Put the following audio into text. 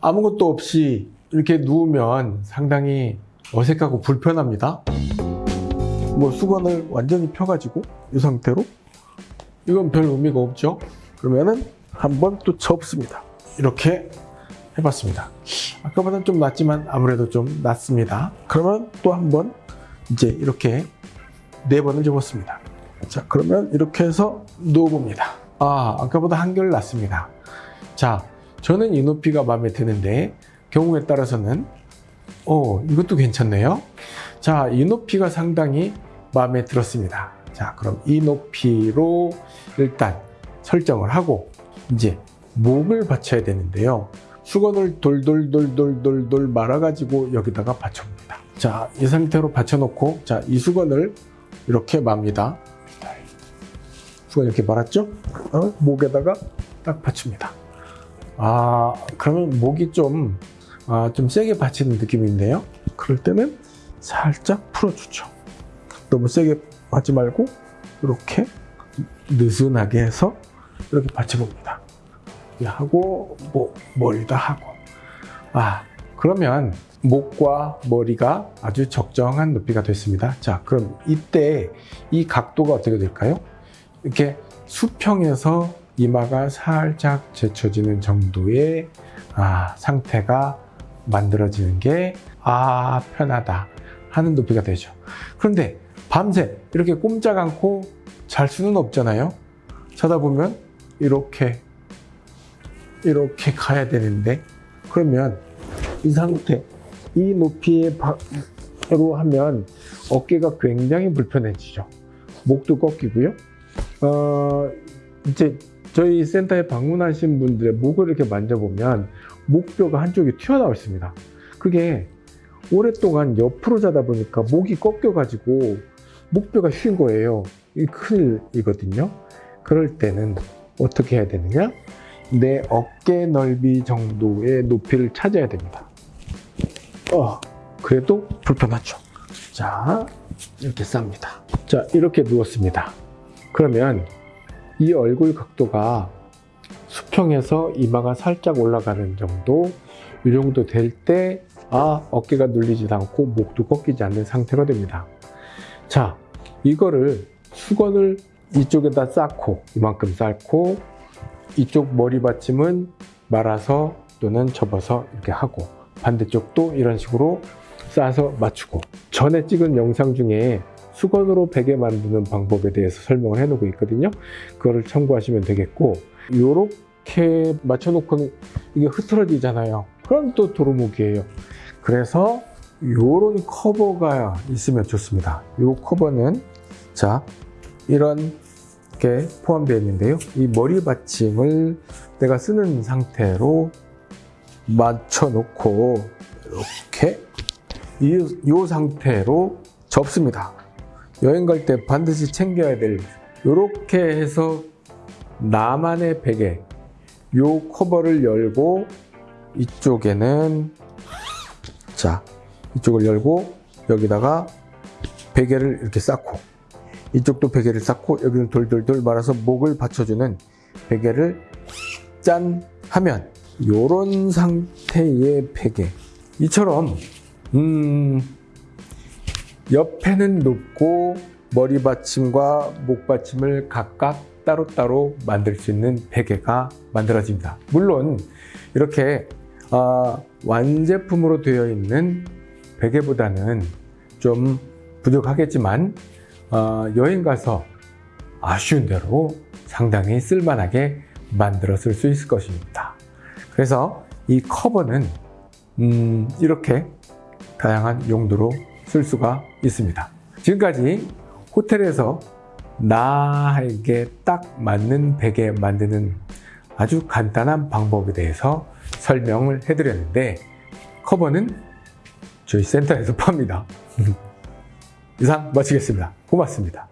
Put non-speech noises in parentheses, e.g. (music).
아무것도 없이 이렇게 누우면 상당히 어색하고 불편합니다. 뭐 수건을 완전히 펴가지고 이 상태로 이건 별 의미가 없죠. 그러면은 한번 또 접습니다. 이렇게 해봤습니다. 아까보다는 좀 낫지만 아무래도 좀 낫습니다. 그러면 또 한번 이제 이렇게 네 번을 접었습니다. 자, 그러면 이렇게 해서 누워봅니다. 아, 아까보다 한결 낫습니다. 자, 저는 이 높이가 마음에 드는데 경우에 따라서는 어, 이것도 괜찮네요. 자, 이 높이가 상당히 마음에 들었습니다. 자, 그럼 이 높이로 일단 설정을 하고 이제 목을 받쳐야 되는데요. 수건을 돌돌돌돌돌돌 말아가지고 여기다가 받쳐봅니다. 자, 이 상태로 받쳐놓고 자, 이 수건을 이렇게 맙니다. 수건 이렇게 말았죠? 어? 목에다가 딱 받칩니다. 아, 그러면 목이 좀, 아, 좀 세게 받치는 느낌인데요. 그럴 때는 살짝 풀어주죠. 너무 세게 하지 말고 이렇게 느슨하게 해서 이렇게 받쳐봅니다. 하고 뭐 머리도 하고 아 그러면 목과 머리가 아주 적정한 높이가 됐습니다. 자 그럼 이때 이 각도가 어떻게 될까요? 이렇게 수평에서 이마가 살짝 제쳐지는 정도의 아, 상태가 만들어지는 게 아 편하다 하는 높이가 되죠. 그런데 밤새 이렇게 꼼짝 않고 잘 수는 없잖아요. 자다 보면 이렇게 이렇게 가야 되는데 그러면 이 상태 이 높이로 하면 어깨가 굉장히 불편해지죠. 목도 꺾이고요. 어, 이제 저희 센터에 방문하신 분들의 목을 이렇게 만져보면 목뼈가 한쪽이 튀어나와 있습니다. 그게 오랫동안 옆으로 자다 보니까 목이 꺾여가지고 목뼈가 휜 거예요. 이 큰일이거든요. 그럴 때는 어떻게 해야 되느냐? 내 어깨 넓이 정도의 높이를 찾아야 됩니다. 어, 그래도 불편하죠. 자, 이렇게 쌉니다. 자, 이렇게 누웠습니다. 그러면 이 얼굴 각도가 수평에서 이마가 살짝 올라가는 정도, 이 정도 될 때, 아, 어깨가 눌리지도 않고 목도 꺾이지 않는 상태가 됩니다. 자, 이거를 수건을 이쪽에다 쌓고, 이만큼 쌓고, 이쪽 머리 받침은 말아서 또는 접어서 이렇게 하고, 반대쪽도 이런 식으로 싸서 맞추고, 전에 찍은 영상 중에 수건으로 베개 만드는 방법에 대해서 설명을 해놓고 있거든요. 그거를 참고하시면 되겠고, 이렇게 맞춰놓고는 이게 흐트러지잖아요. 그럼 또 도루묵이에요. 그래서 이런 커버가 있으면 좋습니다. 이 커버는 자 이런 게 포함되어 있는데요. 이 머리 받침을 내가 쓰는 상태로 맞춰 놓고 이렇게 이, 이 상태로 접습니다. 여행 갈 때 반드시 챙겨야 될 이렇게 해서 나만의 베개 요 커버를 열고 이쪽에는 자 이쪽을 열고 여기다가 베개를 이렇게 쌓고 이쪽도 베개를 쌓고 여기는 돌돌돌 말아서 목을 받쳐주는 베개를 짠 하면 이런 상태의 베개. 이처럼 음 옆에는 높고 머리 받침과 목 받침을 각각 따로따로 만들 수 있는 베개가 만들어집니다. 물론 이렇게 어, 완제품으로 되어 있는 베개보다는 좀 부족하겠지만 어, 여행 가서 아쉬운 대로 상당히 쓸만하게 만들어 쓸수 있을 것입니다. 그래서 이 커버는 음, 이렇게 다양한 용도로 쓸 수가 있습니다. 지금까지 호텔에서 나에게 딱 맞는 베개 만드는 아주 간단한 방법에 대해서 설명을 해드렸는데 커버는 저희 센터에서 (laughs) 팝니다. (laughs) 이상 마치겠습니다. 고맙습니다.